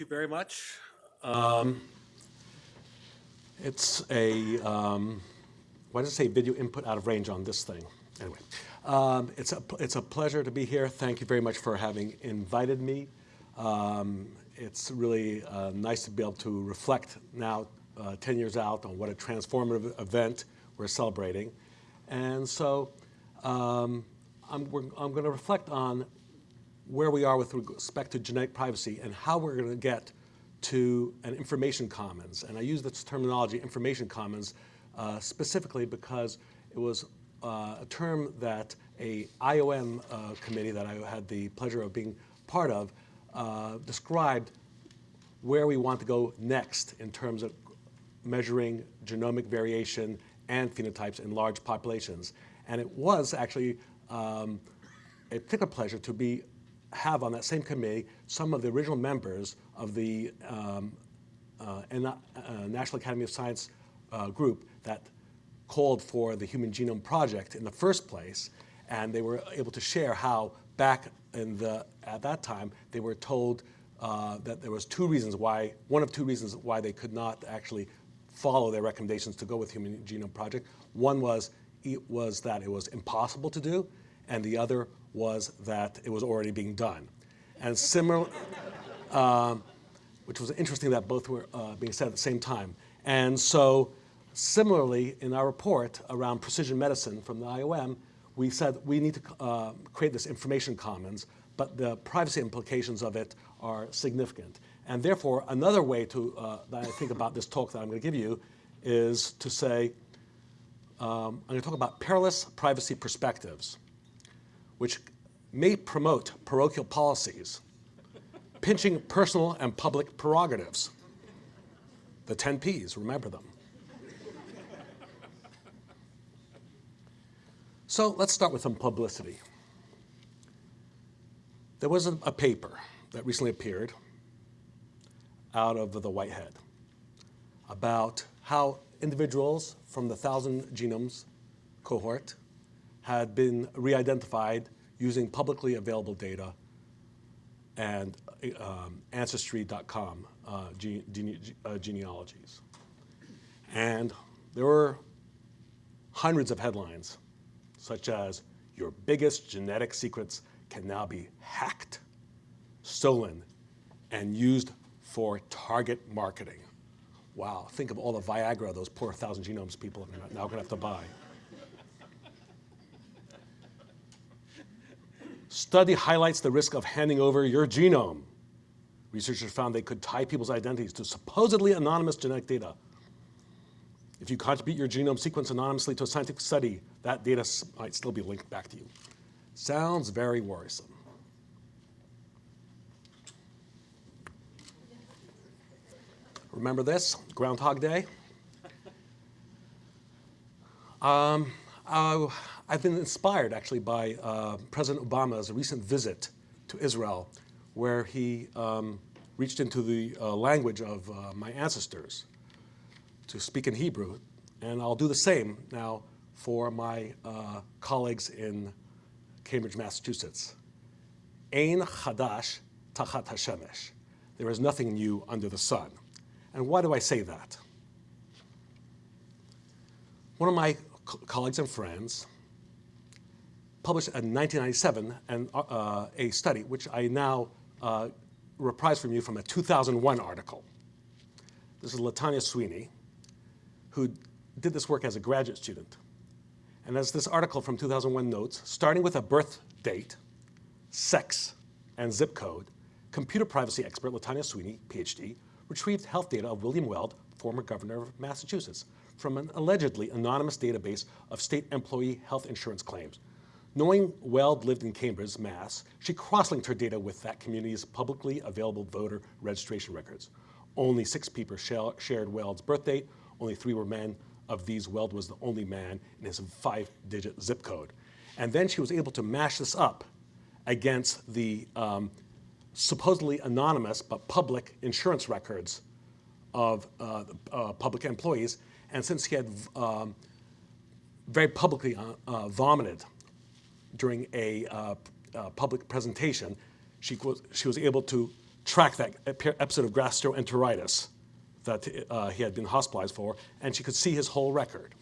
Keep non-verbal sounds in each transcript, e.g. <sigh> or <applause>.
you very much. Um, it's a, um, why does it say video input out of range on this thing? Anyway, um, it's, a, it's a pleasure to be here. Thank you very much for having invited me. Um, it's really uh, nice to be able to reflect now, uh, 10 years out, on what a transformative event we're celebrating. And so um, I'm, I'm going to reflect on where we are with respect to genetic privacy and how we're going to get to an information commons. And I use this terminology, information commons, uh, specifically because it was uh, a term that a IOM uh, committee that I had the pleasure of being part of uh, described where we want to go next in terms of measuring genomic variation and phenotypes in large populations. And it was actually um, a particular pleasure to be have on that same committee some of the original members of the um, uh, uh, National Academy of Science uh, group that called for the Human Genome Project in the first place, and they were able to share how back in the, at that time, they were told uh, that there was two reasons why, one of two reasons why they could not actually follow their recommendations to go with Human Genome Project. One was, it was that it was impossible to do, and the other was that it was already being done. And similar, um, <laughs> which was interesting that both were uh, being said at the same time. And so similarly, in our report around precision medicine from the IOM, we said we need to uh, create this information commons, but the privacy implications of it are significant. And therefore, another way to, uh, that I think about this talk that I'm going to give you is to say, um, I'm going to talk about perilous privacy perspectives which may promote parochial policies, pinching personal and public prerogatives. The 10 Ps, remember them. So let's start with some publicity. There was a, paper that recently appeared out of the Whitehead about how individuals from the Thousand Genomes cohort had been re-identified using publicly available data and um, Ancestry.com uh, gene, uh, genealogies. And there were hundreds of headlines, such as, your biggest genetic secrets can now be hacked, stolen, and used for target marketing. Wow, think of all the Viagra those poor thousand genomes people are now gonna have to buy. Study highlights the risk of handing over your genome. Researchers found they could tie people's identities to supposedly anonymous genetic data. If you contribute your genome sequence anonymously to a scientific study, that data might still be linked back to you. Sounds very worrisome. Remember this, Groundhog Day? Um, uh, I've been inspired actually by uh, President Obama's recent visit to Israel where he um, reached into the uh, language of uh, my ancestors to speak in Hebrew. And I'll do the same now for my uh, colleagues in Cambridge, Massachusetts. Ein chadash tachat hashemesh. There is nothing new under the sun. And why do I say that? One of my colleagues and friends published in 1997 and, uh, a study which I now uh, reprise from you from a 2001 article. This is Latanya Sweeney, who did this work as a graduate student. And as this article from 2001 notes, starting with a birth date, sex, and zip code, computer privacy expert Latanya Sweeney, PhD, retrieved health data of William Weld, former governor of Massachusetts, from an allegedly anonymous database of state employee health insurance claims, Knowing Weld lived in Cambridge, Mass., she cross-linked her data with that community's publicly available voter registration records. Only six people shared Weld's birth date. Only three were men. Of these, Weld was the only man in his five-digit zip code. And then she was able to mash this up against the um, supposedly anonymous but public insurance records of uh, uh, public employees. And since he had um, very publicly uh, uh vomited during a uh, uh, public presentation, she was, she was able to track that episode of gastroenteritis that uh, he had been hospitalized for, and she could see his whole record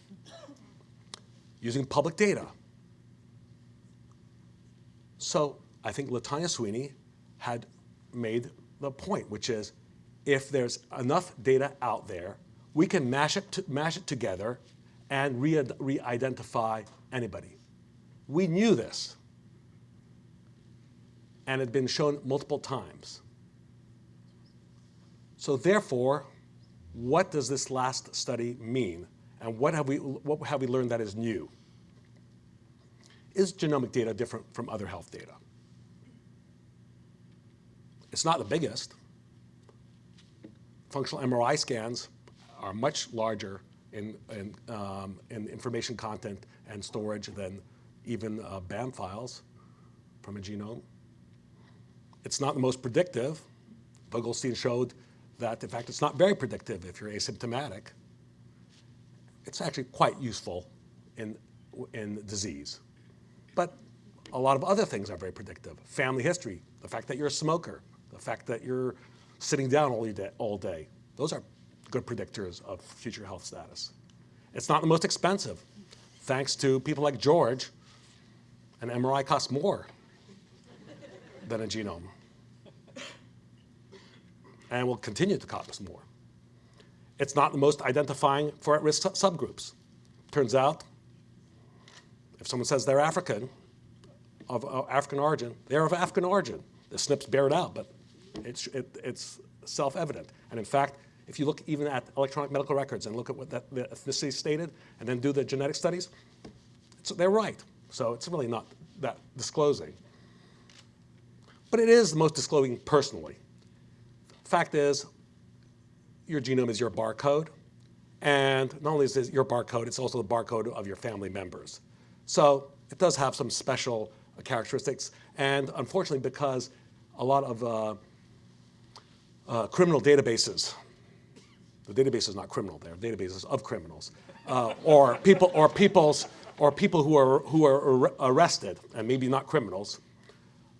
using public data. So I think Latanya Sweeney had made the point, which is if there's enough data out there, we can mash it, mash it together and re-identify anybody. We knew this, and it had been shown multiple times. So therefore, what does this last study mean? And what have we, what have we learned that is new? Is genomic data different from other health data? It's not the biggest. Functional MRI scans are much larger in, in, um, in information content and storage than even uh, BAM files from a genome. It's not the most predictive. Vogelstein showed that, in fact, it's not very predictive if you're asymptomatic. It's actually quite useful in, in disease. But a lot of other things are very predictive. Family history, the fact that you're a smoker, the fact that you're sitting down all day, all day. Those are good predictors of future health status. It's not the most expensive. Thanks to people like George, an MRI costs more than a genome and will continue to cost more. It's not the most identifying for at-risk subgroups. Turns out, if someone says they're African, of uh, African origin, they're of African origin. The SNPs bear it out, but it's, it, it's self-evident. And in fact, if you look even at electronic medical records and look at what that, the ethnicity stated and then do the genetic studies, they're right. So it's really not that disclosing. But it is the most disclosing personally. Fact is, your genome is your barcode. And not only is it your barcode, it's also the barcode of your family members. So it does have some special characteristics. And unfortunately, because a lot of uh, uh, criminal databases, the database is not criminal, they're databases of criminals, uh, or people, or people's, or people who are who are ar arrested and maybe not criminals,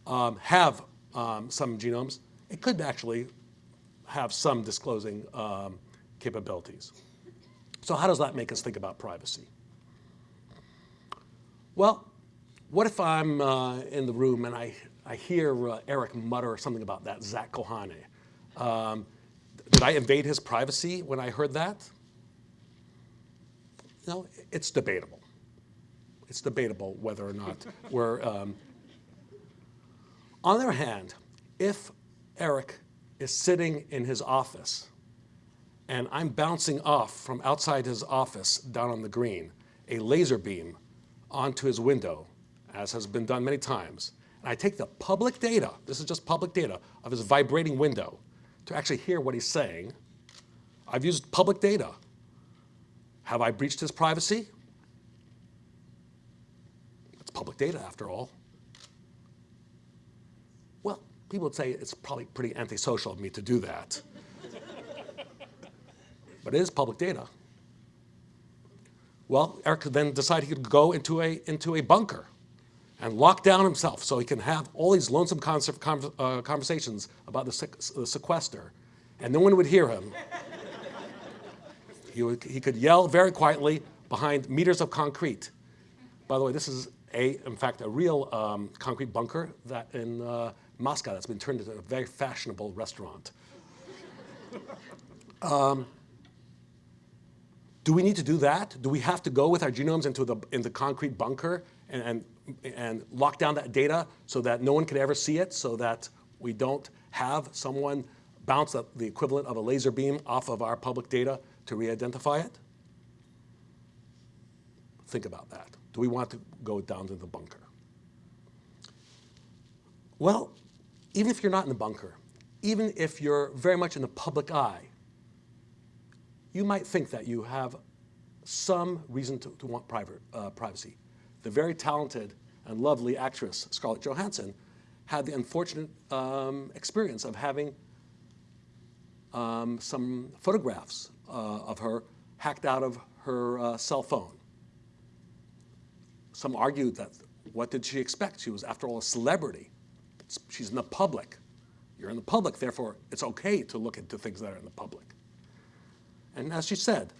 um, have um, some genomes. It could actually have some disclosing um, capabilities. So how does that make us think about privacy? Well, what if I'm uh, in the room and I, I hear uh, Eric mutter something about that Zach Kohane? Um, did I invade his privacy when I heard that? No, it's debatable. It's debatable whether or not we're. Um, on the other hand, if Eric is sitting in his office and I'm bouncing off from outside his office down on the green a laser beam onto his window as has been done many times. And I take the public data, this is just public data, of his vibrating window to actually hear what he's saying. I've used public data. Have I breached his privacy? Public data after all. Well, people would say it's probably pretty antisocial of me to do that. <laughs> but it is public data. Well, Eric then decided he could go into a, into a bunker and lock down himself so he can have all these lonesome uh, conversations about the, the sequester, and no one would hear him. <laughs> he, would, he could yell very quietly behind meters of concrete. By the way, this is a, in fact, a real um, concrete bunker that in uh, Moscow that's been turned into a very fashionable restaurant. <laughs> Um, do we need to do that? Do we have to go with our genomes into the, in the concrete bunker and, and and lock down that data so that no one could ever see it, so that we don't have someone bounce the equivalent of a laser beam off of our public data to re-identify it? Think about that. Do we want to go down to the bunker? Well, even if you're not in the bunker, even if you're very much in the public eye, you might think that you have some reason to, to want private, uh, privacy the very talented and lovely actress Scarlett Johansson had the unfortunate um, experience of having um, some photographs uh, of her hacked out of her uh, cell phone. Some argued that what did she expect? She was, after all, a celebrity. She's in the public. You're in the public, therefore it's okay to look into things that are in the public. And as she said,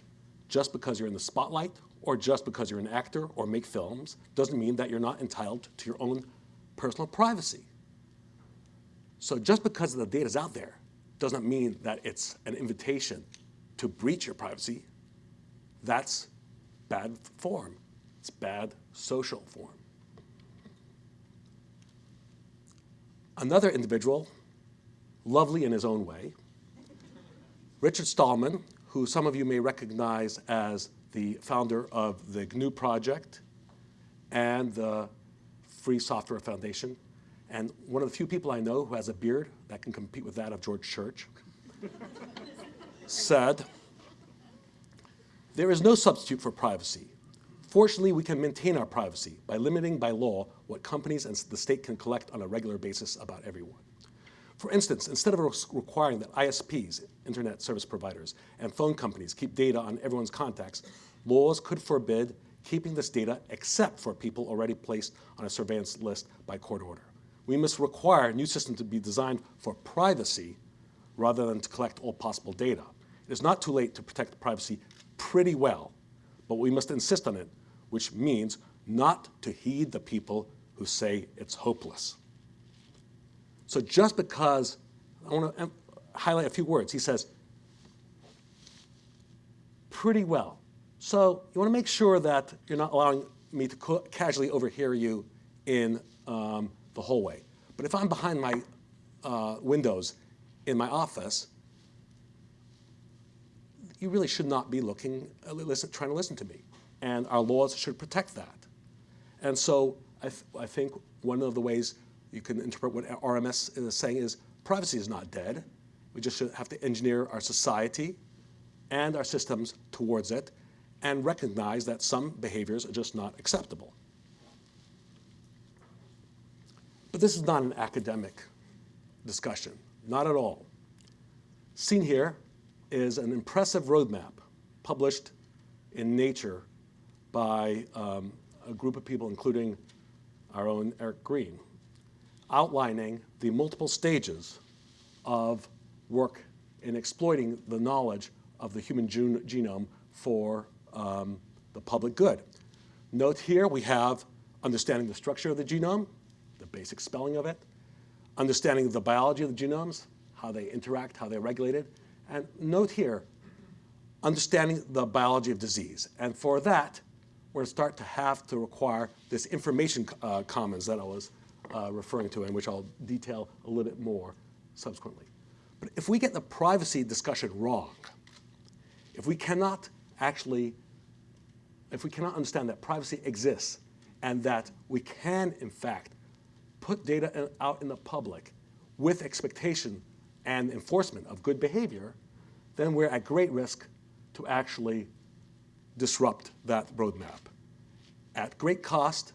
just because you're in the spotlight or just because you're an actor or make films doesn't mean that you're not entitled to your own personal privacy. So just because the data is out there doesn't mean that it's an invitation to breach your privacy. That's bad form. It's bad social form. Another individual, lovely in his own way, Richard Stallman, who some of you may recognize as the founder of the GNU project and the Free Software Foundation, and one of the few people I know who has a beard that can compete with that of George Church, <laughs> said, there is no substitute for privacy. Fortunately, we can maintain our privacy by limiting by law what companies and the state can collect on a regular basis about everyone. For instance, instead of requiring that ISPs, internet service providers, and phone companies keep data on everyone's contacts, laws could forbid keeping this data except for people already placed on a surveillance list by court order. We must require a new systems to be designed for privacy rather than to collect all possible data. It is not too late to protect privacy pretty well, but we must insist on it, which means not to heed the people who say it's hopeless. So just because, I want to highlight a few words. He says, pretty well. So you want to make sure that you're not allowing me to casually overhear you in um, the hallway. But if I'm behind my uh, windows in my office, you really should not be looking, uh, listen, trying to listen to me. And our laws should protect that. And so I, th I think one of the ways you can interpret what RMS is saying is privacy is not dead. We just have to engineer our society and our systems towards it and recognize that some behaviors are just not acceptable. But this is not an academic discussion, not at all. Seen here is an impressive roadmap published in Nature by um, a group of people, including our own Eric Green, outlining the multiple stages of work in exploiting the knowledge of the human genome for um, the public good. Note here we have understanding the structure of the genome, the basic spelling of it, understanding the biology of the genomes, how they interact, how they're regulated, and note here, understanding the biology of disease. And for that, we're going to start to have to require this information uh, commons that I was uh, referring to and which I'll detail a little bit more subsequently. But if we get the privacy discussion wrong, if we cannot actually, if we cannot understand that privacy exists and that we can, in fact, put data out in the public with expectation and enforcement of good behavior, then we're at great risk to actually disrupt that roadmap at great cost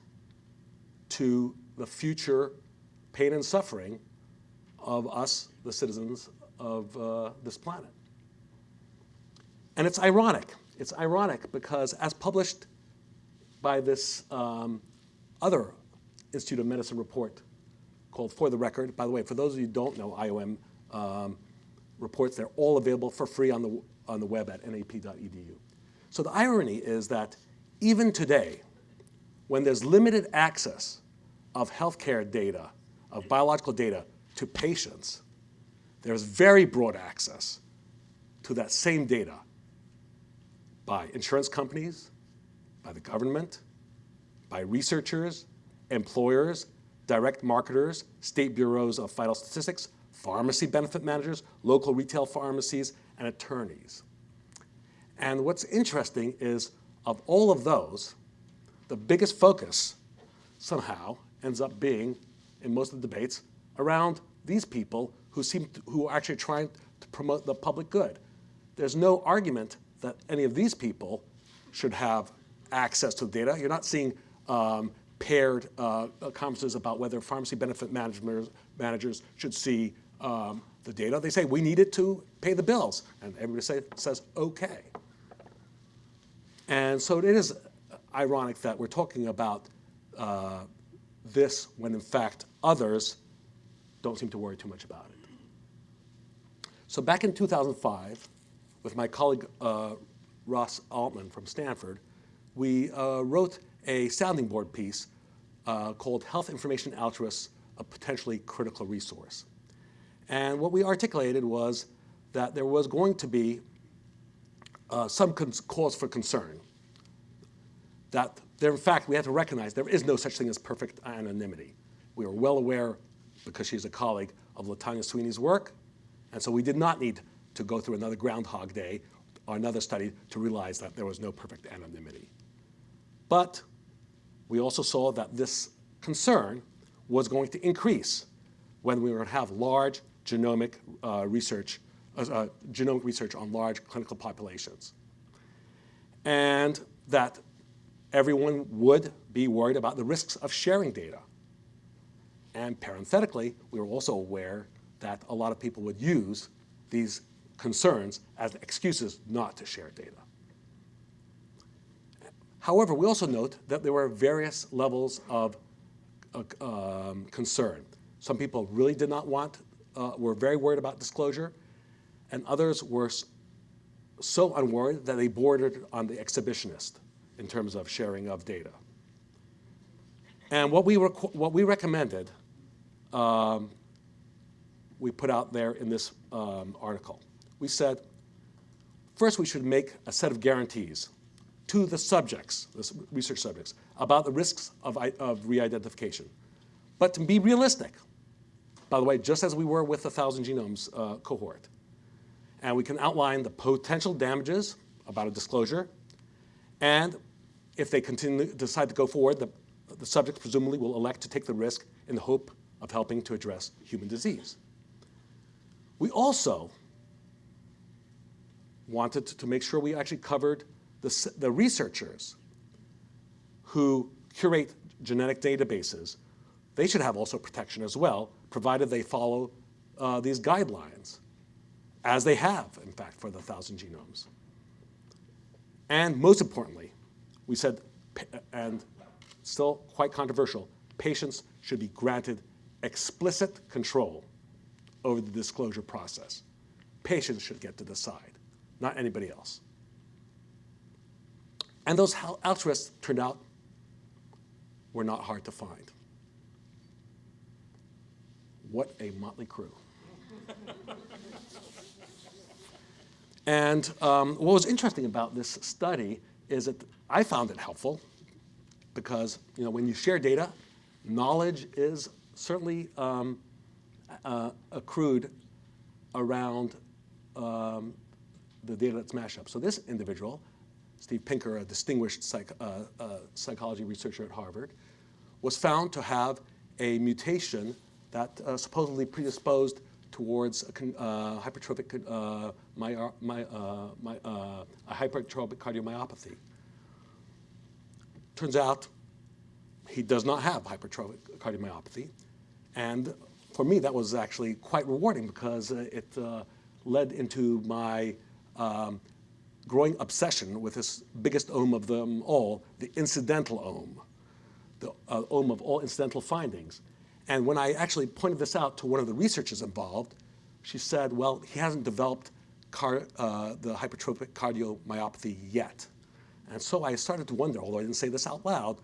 to the future pain and suffering of us, the citizens of uh, this planet. And it's ironic. It's ironic because as published by this um, other Institute of Medicine report called For the Record, by the way, for those of you who don't know IOM um, reports, they're all available for free on the, on the web at nap.edu. So the irony is that even today, when there's limited access of healthcare data, of biological data to patients, there's very broad access to that same data by insurance companies, by the government, by researchers, employers, direct marketers, state bureaus of vital statistics, pharmacy benefit managers, local retail pharmacies, and attorneys. And what's interesting is of all of those, the biggest focus somehow ends up being, in most of the debates, around these people who seem to, who are actually trying to promote the public good. There's no argument that any of these people should have access to the data. You're not seeing um, paired uh, conferences about whether pharmacy benefit managers, managers should see um, the data. They say, we need it to pay the bills. And everybody say, says, okay. And so it is ironic that we're talking about uh, this when in fact others don't seem to worry too much about it. So back in 2005, with my colleague uh, Russ Altman from Stanford, we uh, wrote a sounding board piece uh, called Health Information Altruists, a Potentially Critical Resource. And what we articulated was that there was going to be uh, some cause for concern. That there, in fact, we had to recognize there is no such thing as perfect anonymity. We were well aware, because she's a colleague, of Latanya Sweeney's work, and so we did not need to go through another Groundhog Day or another study to realize that there was no perfect anonymity. But we also saw that this concern was going to increase when we would have large genomic uh, research, uh, genomic research on large clinical populations. And that everyone would be worried about the risks of sharing data. And parenthetically, we were also aware that a lot of people would use these concerns as excuses not to share data. However, we also note that there were various levels of uh, um, concern. Some people really did not want, uh, were very worried about disclosure, and others were so unworried that they bordered on the exhibitionist in terms of sharing of data. And what we, what we recommended, um, we put out there in this um, article. We said, first we should make a set of guarantees to the subjects, the research subjects, about the risks of, of re-identification. But to be realistic, by the way, just as we were with the Thousand Genomes uh, cohort, and we can outline the potential damages about a disclosure, and if they continue to decide to go forward, the, the subjects presumably will elect to take the risk in the hope of helping to address human disease. We also wanted to make sure we actually covered the, the researchers who curate genetic databases, they should have also protection as well, provided they follow uh, these guidelines, as they have, in fact, for the thousand genomes. And most importantly, we said, and still quite controversial, patients should be granted explicit control over the disclosure process. Patients should get to decide, not anybody else. And those altruists turned out were not hard to find. What a motley crew. And um, what was interesting about this study is that I found it helpful because you know, when you share data, knowledge is certainly um, uh, accrued around um, the data that's mashed up. So this individual Steve Pinker, a distinguished psych, uh, uh, psychology researcher at Harvard, was found to have a mutation that uh, supposedly predisposed towards a uh, hypertrophic, uh, my, my, uh, my, a hypertrophic cardiomyopathy. Turns out he does not have hypertrophic cardiomyopathy. And for me, that was actually quite rewarding because it led into my um, growing obsession with this biggest ohm of them all, the incidental ohm, the uh, ohm of all incidental findings. And when I actually pointed this out to one of the researchers involved, she said, well, he hasn't developed car, uh, the hypertrophic cardiomyopathy yet. And so I started to wonder, although I didn't say this out loud,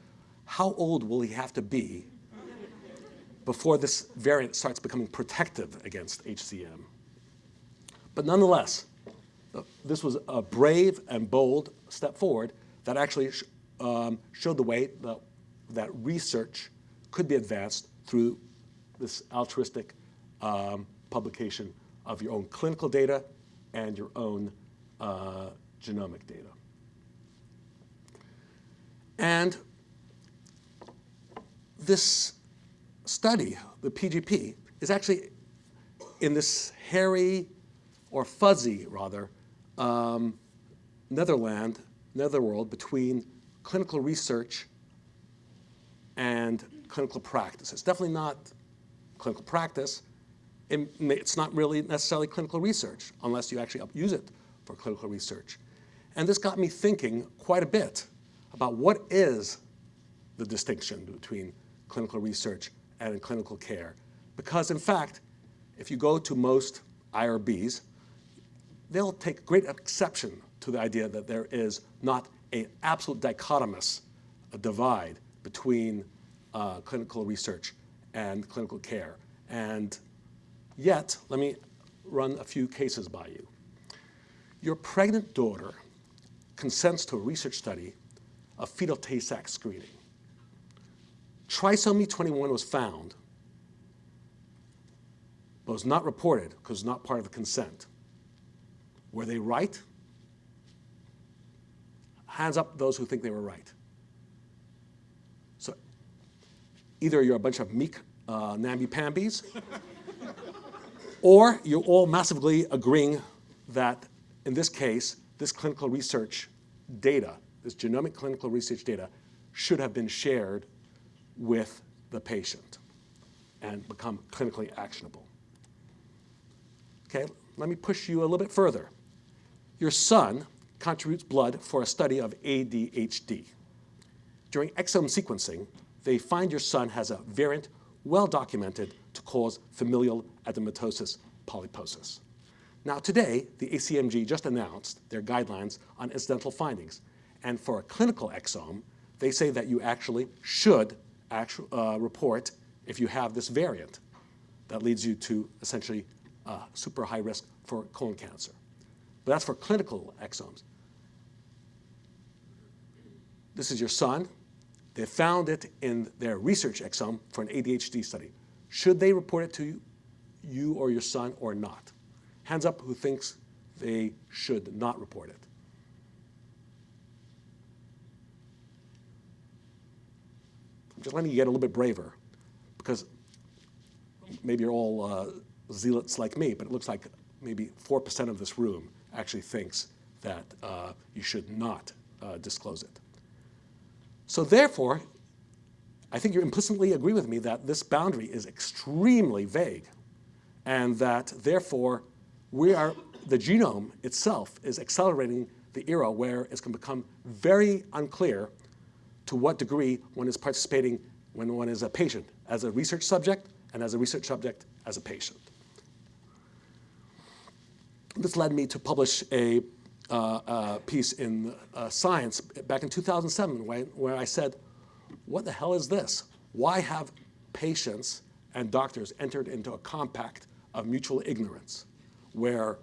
how old will he have to be before this variant starts becoming protective against HCM? But nonetheless, this was a brave and bold step forward that actually sh um, showed the way that, that research could be advanced through this altruistic um, publication of your own clinical data and your own uh, genomic data. And this study, the PGP, is actually in this hairy or fuzzy, rather, um, Netherland, Netherworld between clinical research and clinical practice. It's definitely not clinical practice. It's not really necessarily clinical research unless you actually use it for clinical research. And this got me thinking quite a bit about what is the distinction between clinical research and clinical care. Because in fact, if you go to most IRBs, they'll take great exception to the idea that there is not an absolute dichotomous divide between uh, clinical research and clinical care. And yet, let me run a few cases by you. Your pregnant daughter consents to a research study of fetal Tay-Sachs screening. Trisomy 21 was found, but was not reported because it was not part of the consent. Were they right? Hands up those who think they were right. So either you're a bunch of meek uh, namby-pambies, or you're all massively agreeing that, in this case, this clinical research data, this genomic clinical research data, should have been shared with the patient and become clinically actionable. Okay, let me push you a little bit further. Your son contributes blood for a study of ADHD. During exome sequencing, they find your son has a variant well documented to cause familial adenomatosis polyposis. Now today, the ACMG just announced their guidelines on incidental findings. And for a clinical exome, they say that you actually should actu uh, report if you have this variant that leads you to essentially uh, super high risk for colon cancer. But that's for clinical exomes. This is your son. They found it in their research exome for an ADHD study. Should they report it to you, you or your son or not? Hands up who thinks they should not report it. Just letting you get a little bit braver because maybe you're all uh, zealots like me, but it looks like maybe 4% of this room actually thinks that uh, you should not uh, disclose it. So therefore, I think you implicitly agree with me that this boundary is extremely vague and that therefore we are, the genome itself is accelerating the era where it's going to become very unclear to what degree one is participating when one is a patient as a research subject and as a research subject as a patient. This led me to publish a piece in uh, Science back in 2007 when, where I said, what the hell is this? Why have patients and doctors entered into a compact of mutual ignorance where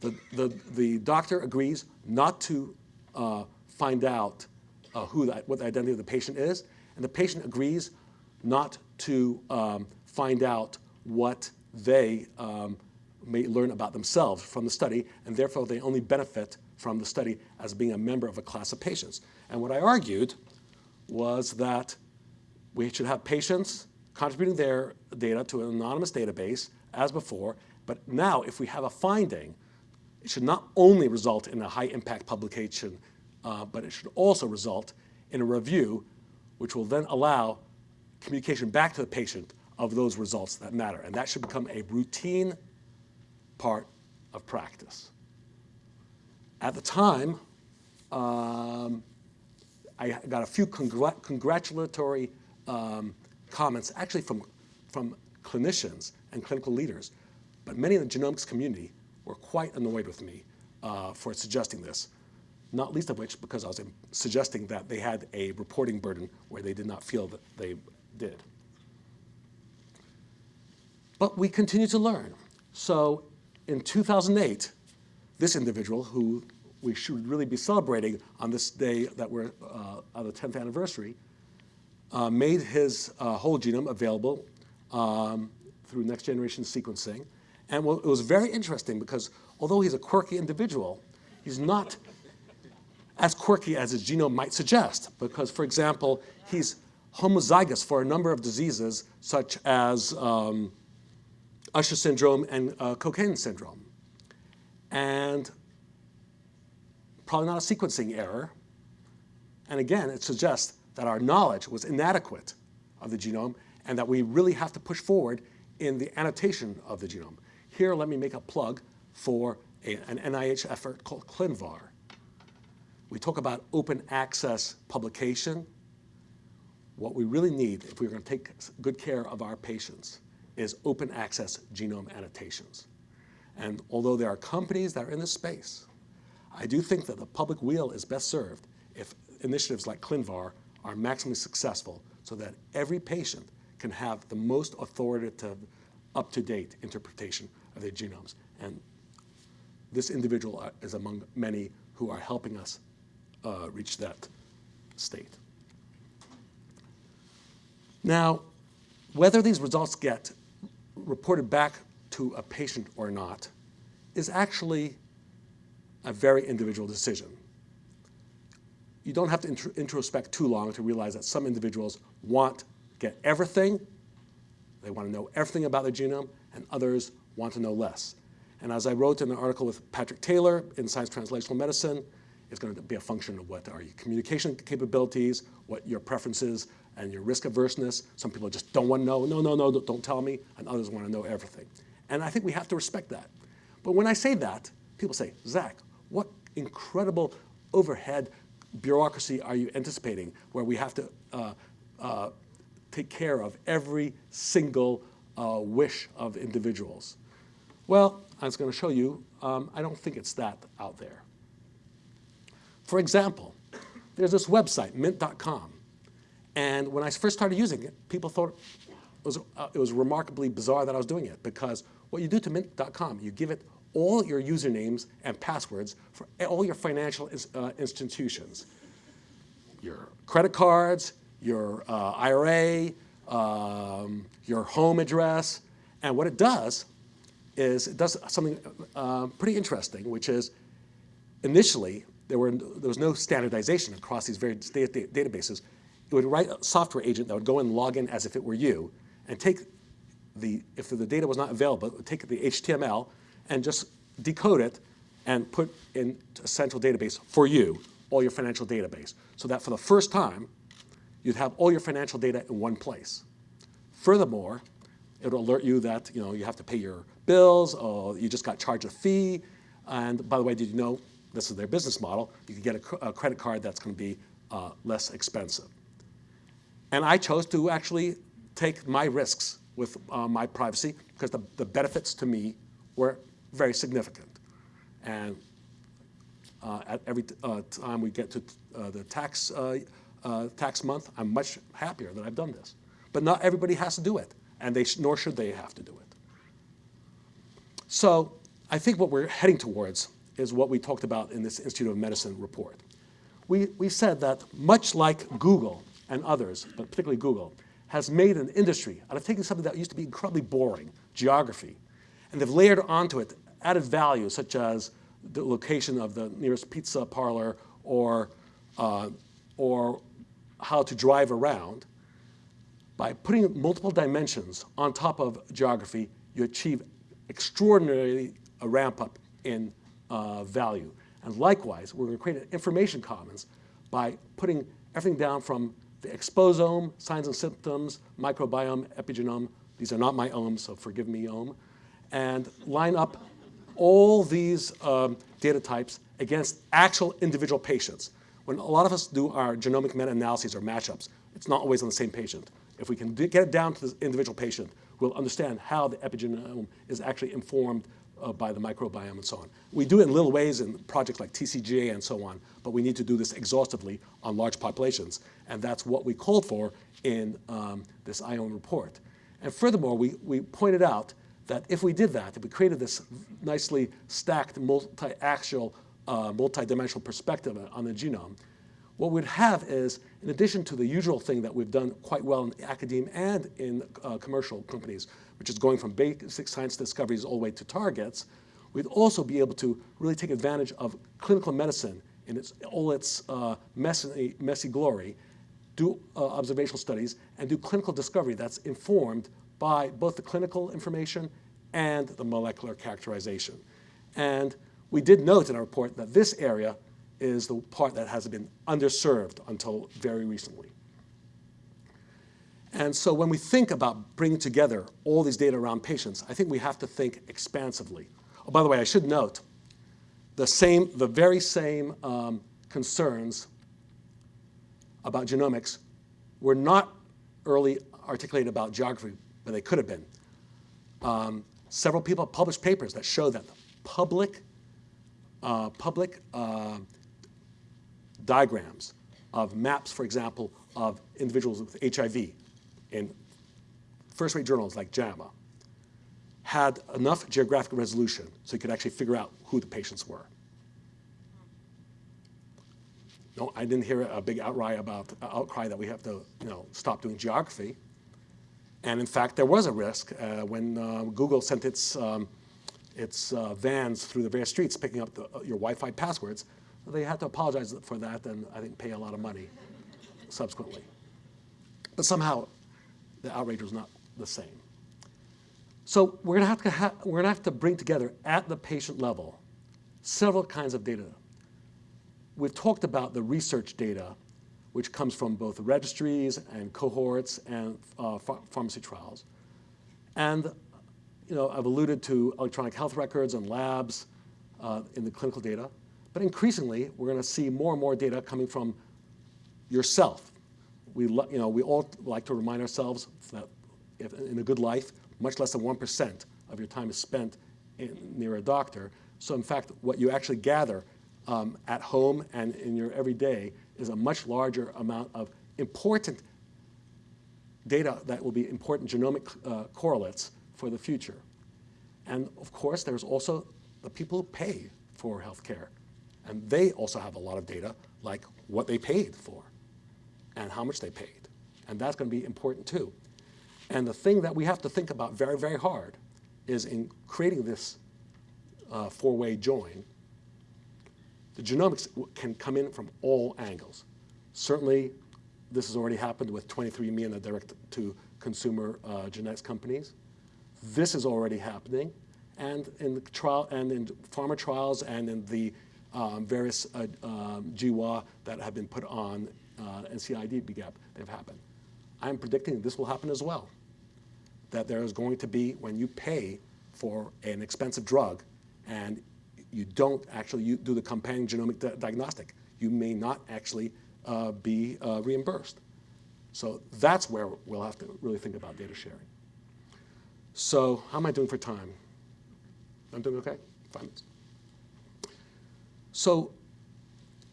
the, the, the doctor agrees not to uh, find out uh, who that, what the identity of the patient is, and the patient agrees not to um, find out what they um, may learn about themselves from the study, and therefore they only benefit from the study as being a member of a class of patients. And what I argued was that we should have patients contributing their data to an anonymous database as before, but now if we have a finding, it should not only result in a high impact publication, uh, but it should also result in a review which will then allow communication back to the patient of those results that matter. And that should become a routine part of practice. At the time, um, I got a few congr congratulatory um, comments, actually from, from clinicians and clinical leaders, but many in the genomics community were quite annoyed with me uh, for suggesting this, not least of which because I was suggesting that they had a reporting burden where they did not feel that they did. But we continue to learn. So in 2008, this individual, who we should really be celebrating on this day that we're uh, on the 10th anniversary, uh, made his uh, whole genome available um, through next generation sequencing. And well, it was very interesting because although he's a quirky individual, he's not as quirky as his genome might suggest. Because, for example, he's homozygous for a number of diseases such as um, Usher syndrome and uh, Cockayne syndrome. And probably not a sequencing error. And again, it suggests that our knowledge was inadequate of the genome and that we really have to push forward in the annotation of the genome. Here, let me make a plug for a, an NIH effort called ClinVar. We talk about open access publication. What we really need, if we're going to take good care of our patients, is open access genome annotations. And although there are companies that are in this space, I do think that the public weal is best served if initiatives like ClinVar are maximally successful so that every patient can have the most authoritative, up-to-date interpretation of their genomes. And this individual uh, is among many who are helping us uh, reach that state. Now, whether these results get reported back to a patient or not is actually a very individual decision. You don't have to introspect too long to realize that some individuals want to get everything, they want to know everything about their genome, and others want to know less. And as I wrote in an article with Patrick Taylor in Science Translational Medicine, it's going to be a function of what are your communication capabilities, what your preferences, and your risk averseness. Some people just don't want to know, no, no, no, don't tell me, and others want to know everything. And I think we have to respect that. But when I say that, people say, Zach, what incredible overhead bureaucracy are you anticipating where we have to uh, uh, take care of every single uh, wish of individuals? Well, I was going to show you, um, I don't think it's that out there. For example, there's this website, mint.com. And when I first started using it, people thought it was, uh, it was remarkably bizarre that I was doing it because what you do to mint.com, you give it all your usernames and passwords for all your financial uh, institutions. Your credit cards, your uh, IRA, um, your home address. And what it does is it does something uh, pretty interesting, which is initially there, were, there was no standardization across these various databases. It would write a software agent that would go and log in as if it were you and take the, if the data was not available, it would take the HTML and just decode it and put in a central database for you, all your financial database, so that for the first time, you'd have all your financial data in one place. Furthermore, it'll alert you that you, know, you have to pay your bills, or you just got charged a fee, and by the way, did you know this is their business model? You can get a, a credit card that's going to be uh, less expensive. And I chose to actually take my risks with uh, my privacy because the, the benefits to me were very significant. And uh, at every uh, time we get to uh, the tax, uh, uh, tax month, I'm much happier that I've done this. But not everybody has to do it, and they nor should they have to do it. So I think what we're heading towards is what we talked about in this Institute of Medicine report. We, we said that much like Google and others, but particularly Google, has made an industry out of taking something that used to be incredibly boring, geography, and they've layered onto it added value such as the location of the nearest pizza parlor or, uh, or how to drive around. By putting multiple dimensions on top of geography, you achieve extraordinarily a ramp up in uh, value. And likewise, we're going to create an information commons by putting everything down from the exposome, signs and symptoms, microbiome, epigenome, these are not my ohms, so forgive me, ohm, and line up all these um, data types against actual individual patients. When a lot of us do our genomic meta-analyses or matchups, it's not always on the same patient. If we can get it down to the individual patient, we'll understand how the epigenome is actually informed uh, by the microbiome and so on. We do it in little ways in projects like TCGA and so on, but we need to do this exhaustively on large populations. And that's what we called for in um, this IOM report. And furthermore, we, we pointed out that if we did that, if we created this nicely stacked multi-axial, uh, multi-dimensional perspective on the genome, what we'd have is, in addition to the usual thing that we've done quite well in academia and in uh, commercial companies, which is going from basic science discoveries all the way to targets, we'd also be able to really take advantage of clinical medicine in its, all its uh, messy, messy glory, do uh, observational studies, and do clinical discovery that's informed by both the clinical information and the molecular characterization. And we did note in our report that this area is the part that has been underserved until very recently. And so when we think about bringing together all these data around patients, I think we have to think expansively. Oh, by the way, I should note, the, same, the very same um, concerns about genomics were not early articulated about geography, but they could have been. Um, several people have published papers that show that public, uh, public uh, diagrams of maps, for example, of individuals with HIV in first-rate journals like JAMA had enough geographic resolution so you could actually figure out who the patients were. No, I didn't hear a big outcry about outcry that we have to, you know, stop doing geography. And in fact, there was a risk uh, when uh, Google sent its um, its uh, vans through the various streets picking up the, your Wi-Fi passwords. They had to apologize for that and I think pay a lot of money subsequently. But somehow, the outrage was not the same. So we're to have to ha we're going to have to bring together at the patient level several kinds of data. We've talked about the research data, which comes from both registries and cohorts and uh, ph pharmacy trials. And you know, I've alluded to electronic health records and labs uh, in the clinical data. But increasingly, we're going to see more and more data coming from yourself. We, you know, we all like to remind ourselves that if, in a good life, much less than 1% of your time is spent in, near a doctor. So in fact, what you actually gather um, at home and in your everyday is a much larger amount of important data that will be important genomic uh, correlates for the future. And of course, there's also the people who pay for healthcare. And they also have a lot of data, like what they paid for and how much they paid. And that's going to be important too. And the thing that we have to think about very, very hard is in creating this uh, four-way join, the genomics can come in from all angles. Certainly, this has already happened with 23andMe and the direct-to-consumer uh, genetics companies. This is already happening, and in the trial and in pharma trials and in the um, various uh, um, GWA that have been put on uh, NCBI dbGaP, they've happened. I'm predicting this will happen as well. That there is going to be, when you pay for an expensive drug and you don't actually do the companion genomic di diagnostic, you may not actually uh, be uh, reimbursed. So that's where we'll have to really think about data sharing. So how am I doing for time? I'm doing okay? Five minutes. So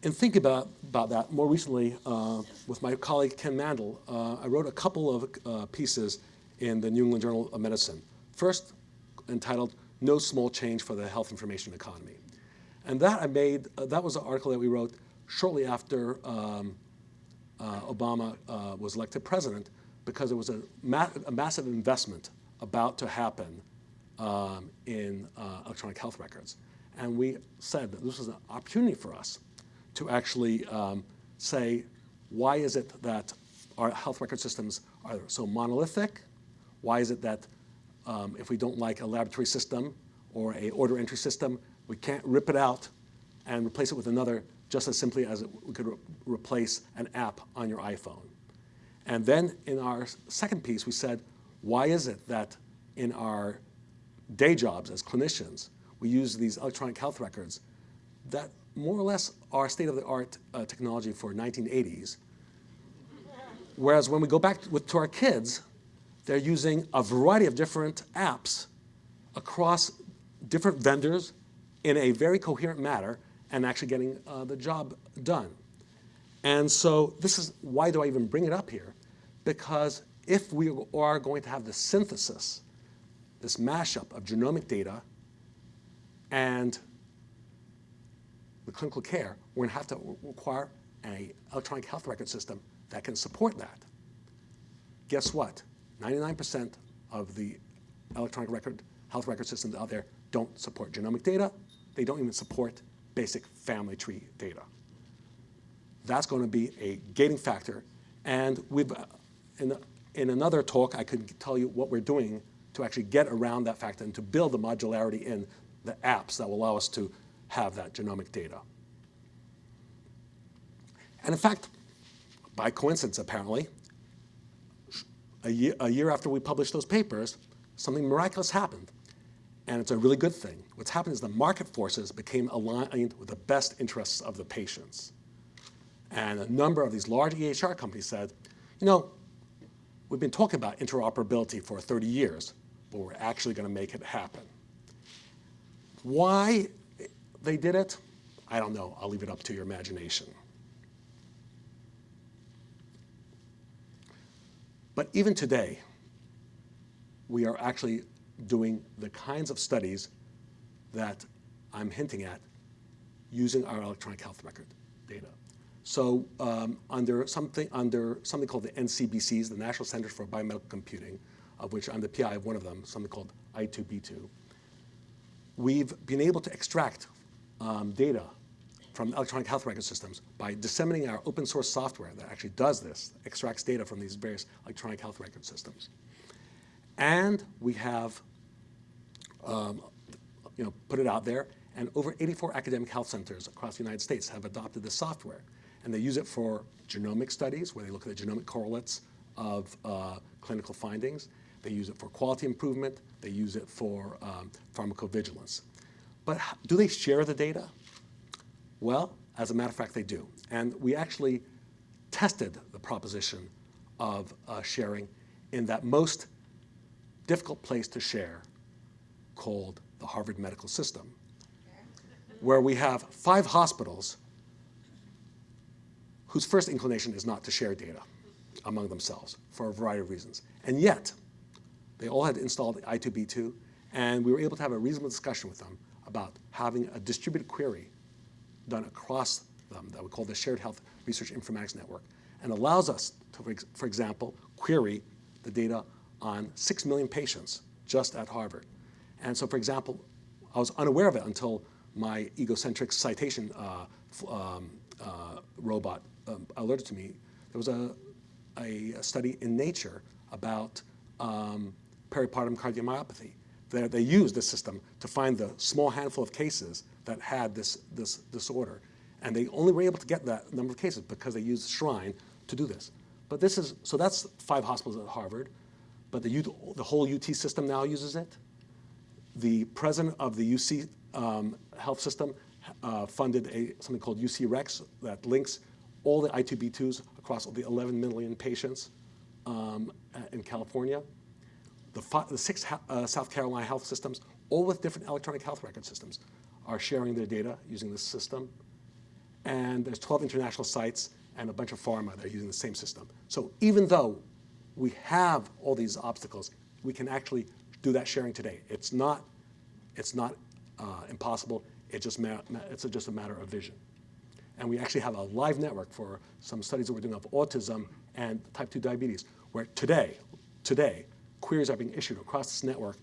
and think about, about that, more recently uh, with my colleague Ken Mandl, uh, I wrote a couple of uh, pieces in the New England Journal of Medicine. First, entitled No Small Change for the Health Information Economy. And that I made, uh, that was an article that we wrote shortly after um, uh, Obama uh, was elected president because there was a, ma a massive investment about to happen um, in uh, electronic health records. And we said that this was an opportunity for us to actually um, say, why is it that our health record systems are so monolithic? Why is it that um, if we don't like a laboratory system or a order entry system, we can't rip it out and replace it with another just as simply as it, we could re replace an app on your iPhone. And then in our second piece, we said, why is it that in our day jobs as clinicians, we use these electronic health records that more or less are state-of-the-art uh, technology for 1980s. Whereas when we go back with, to our kids, they're using a variety of different apps across different vendors in a very coherent manner and actually getting uh, the job done. And so this is, why do I even bring it up here? Because if we are going to have the synthesis, this mashup of genomic data and the clinical care, we're going to have to require an electronic health record system that can support that. Guess what? 99% of the electronic record health record systems out there don't support genomic data. They don't even support basic family tree data. That's going to be a gating factor. And we've, uh, in in another talk, I could tell you what we're doing to actually get around that factor and to build the modularity in the apps that will allow us to have that genomic data. And in fact, by coincidence apparently, a year, a year after we published those papers, something miraculous happened. And it's a really good thing. What's happened is the market forces became aligned with the best interests of the patients. And a number of these large EHR companies said, you know, We've been talking about interoperability for 30 years. but we're actually going to make it happen. Why they did it, I don't know. I'll leave it up to your imagination. But even today, we are actually doing the kinds of studies that I'm hinting at using our electronic health record data. So um, under something under something called the NCBCs, the National Centers for Biomedical Computing, of which I'm the PI of one of them, something called I2B2, we've been able to extract um, data from electronic health record systems by disseminating our open source software that actually does this, extracts data from these various electronic health record systems. And we have um, you know, put it out there, and over 84 academic health centers across the United States have adopted this software. And they use it for genomic studies, where they look at the genomic correlates of uh, clinical findings. They use it for quality improvement. They use it for um, pharmacovigilance. But do they share the data? Well, as a matter of fact, they do. And we actually tested the proposition of uh, sharing in that most difficult place to share called the Harvard Medical System, where we have five hospitals whose first inclination is not to share data among themselves for a variety of reasons. And yet, they all had installed I2B2, and we were able to have a reasonable discussion with them about having a distributed query done across them that we call the Shared Health Research Informatics Network, and allows us to, for example, query the data on 6 million patients just at Harvard. And so, for example, I was unaware of it until my egocentric citation uh, um, uh, robot um, alerted to me. There was a, a, study in Nature about um, peripartum cardiomyopathy. They, they used this system to find the small handful of cases that had this, this disorder. And they only were able to get that number of cases because they used Shrine to do this. But this is, so that's five hospitals at Harvard, but the, the whole UT system now uses it. The president of the UC um, health system uh, funded a, something called UC Rex that links all the I2B2s across all the 11 million patients um, in California. The, the six uh, South Carolina health systems, all with different electronic health record systems, are sharing their data using this system. And there's 12 international sites and a bunch of pharma that are using the same system. So even though we have all these obstacles, we can actually do that sharing today. It's not, it's not uh, impossible. It just it's just a matter of vision. And we actually have a live network for some studies that we're doing of autism and type 2 diabetes, where today, today, queries are being issued across this network,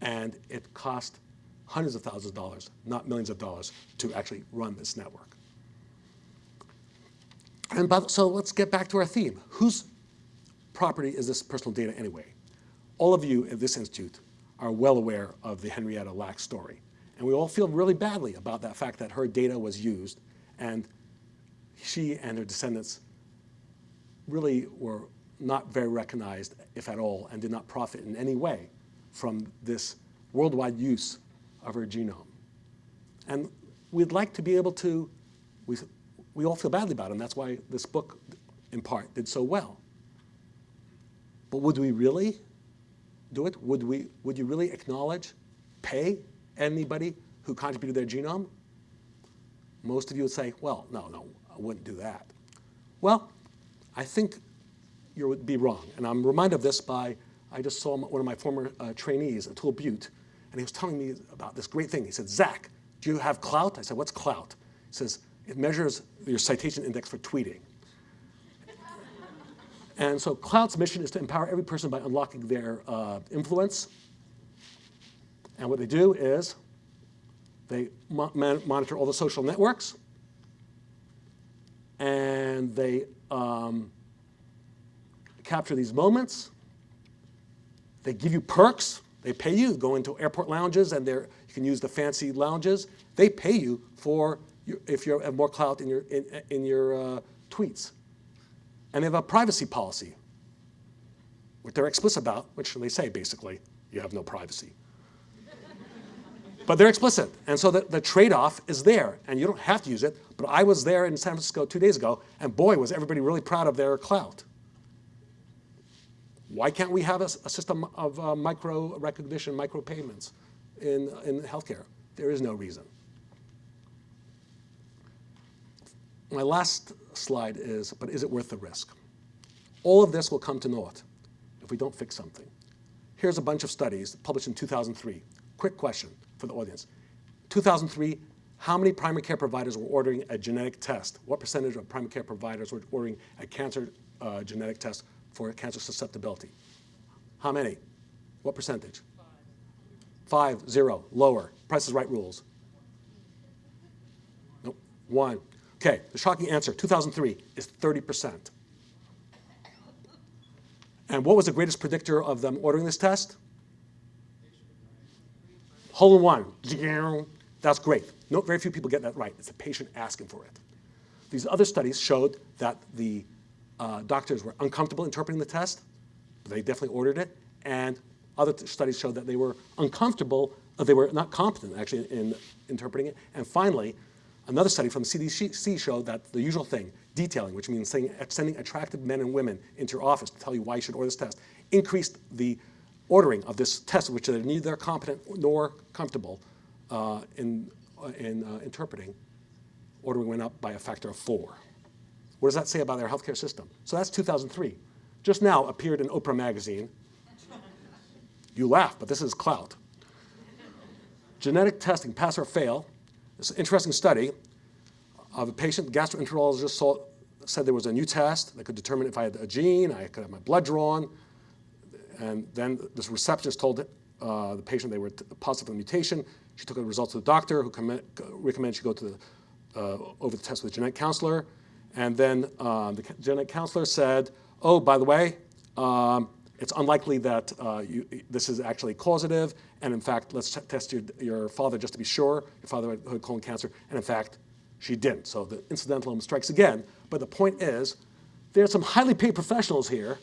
and it costs hundreds of thousands of dollars, not millions of dollars, to actually run this network. And by, so let's get back to our theme. Whose property is this personal data anyway? All of you at this institute are well aware of the Henrietta Lacks story. And we all feel really badly about that fact that her data was used and she and her descendants really were not very recognized, if at all, and did not profit in any way from this worldwide use of our genome. And we'd like to be able to, we, we all feel badly about it, and that's why this book, in part, did so well. But would we really do it? Would, we, would you really acknowledge, pay anybody who contributed their genome? Most of you would say, well, no, no, I wouldn't do that. Well, I think you would be wrong. And I'm reminded of this by, I just saw one of my former uh, trainees, Atul Butte, and he was telling me about this great thing. He said, Zach, do you have Klout? I said, what's Klout? He says, it measures your citation index for tweeting. <laughs> and so Klout's mission is to empower every person by unlocking their uh, influence. And what they do is they mo monitor all the social networks, and they um, capture these moments. They give you perks. They pay you. Go into airport lounges, and you can use the fancy lounges. They pay you for your, if you have more clout in your in, in your uh, tweets. And they have a privacy policy, what they're explicit about, which they say basically, you have no privacy. But they're explicit. And so the, the trade-off is there. And you don't have to use it. But I was there in San Francisco two days ago, and boy, was everybody really proud of their clout. Why can't we have a, a system of uh, micro recognition, micro payments in, in healthcare? There is no reason. My last slide is, but is it worth the risk? All of this will come to naught if we don't fix something. Here's a bunch of studies published in 2003. Quick question for the audience. 2003, how many primary care providers were ordering a genetic test? What percentage of primary care providers were ordering a cancer uh, genetic test for cancer susceptibility? How many? What percentage? Five, zero, lower. Price is right rules. Nope, one. Okay, the shocking answer, 2003, is 30%. And what was the greatest predictor of them ordering this test? Hole in one. That's great. No, very few people get that right. It's the patient asking for it. These other studies showed that the uh, doctors were uncomfortable interpreting the test. They definitely ordered it. And other studies showed that they were uncomfortable, uh, they were not competent actually in interpreting it. And finally, another study from the CDC showed that the usual thing, detailing, which means saying, sending attractive men and women into your office to tell you why you should order this test, increased the ordering of this test, which they're neither competent nor comfortable uh, in, uh, in uh, interpreting. Ordering went up by a factor of four. What does that say about our healthcare system? So that's 2003. Just now appeared in Oprah magazine. You laugh, but this is clout. Genetic testing, pass or fail. It's an interesting study of a patient, gastroenterologist saw, said there was a new test that could determine if I had a gene, I could have my blood drawn, and then this receptionist told uh, the patient they were positive for the mutation. She took the results to the doctor, who recommended she go to the, uh, over the test with a genetic counselor. And then um, the genetic counselor said, oh, by the way, um, it's unlikely that uh, you, this is actually causative. And in fact, let's test your, your father just to be sure. Your father had colon cancer. And in fact, she didn't. So the incidental strikes again. But the point is, there are some highly paid professionals here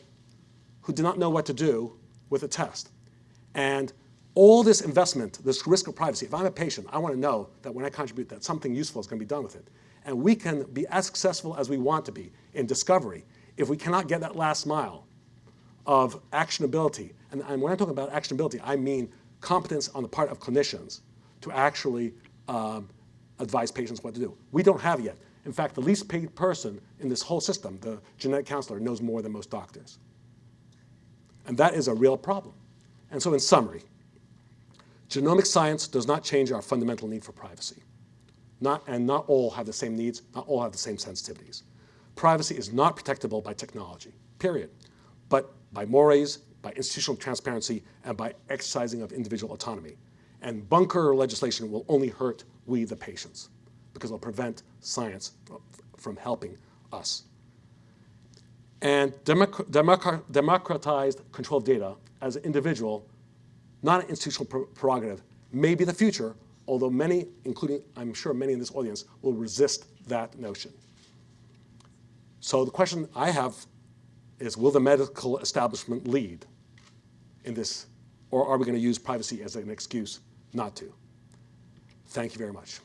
who do not know what to do with a test. And all this investment, this risk of privacy, if I'm a patient, I want to know that when I contribute that something useful is going to be done with it. And we can be as successful as we want to be in discovery if we cannot get that last mile of actionability. And, when I'm talking about actionability, I mean competence on the part of clinicians to actually um, advise patients what to do. We don't have yet. In fact, the least paid person in this whole system, the genetic counselor, knows more than most doctors. And that is a real problem. And so in summary, genomic science does not change our fundamental need for privacy. Not, and not all have the same needs, not all have the same sensitivities. Privacy is not protectable by technology, period, but by mores, by institutional transparency, and by exercising of individual autonomy. And bunker legislation will only hurt we, the patients, because it'll prevent science from helping us and democratized control of data as an individual, not an institutional prerogative, may be the future, although many, including I'm sure many in this audience, will resist that notion. So the question I have is, will the medical establishment lead in this, or are we going to use privacy as an excuse not to? Thank you very much.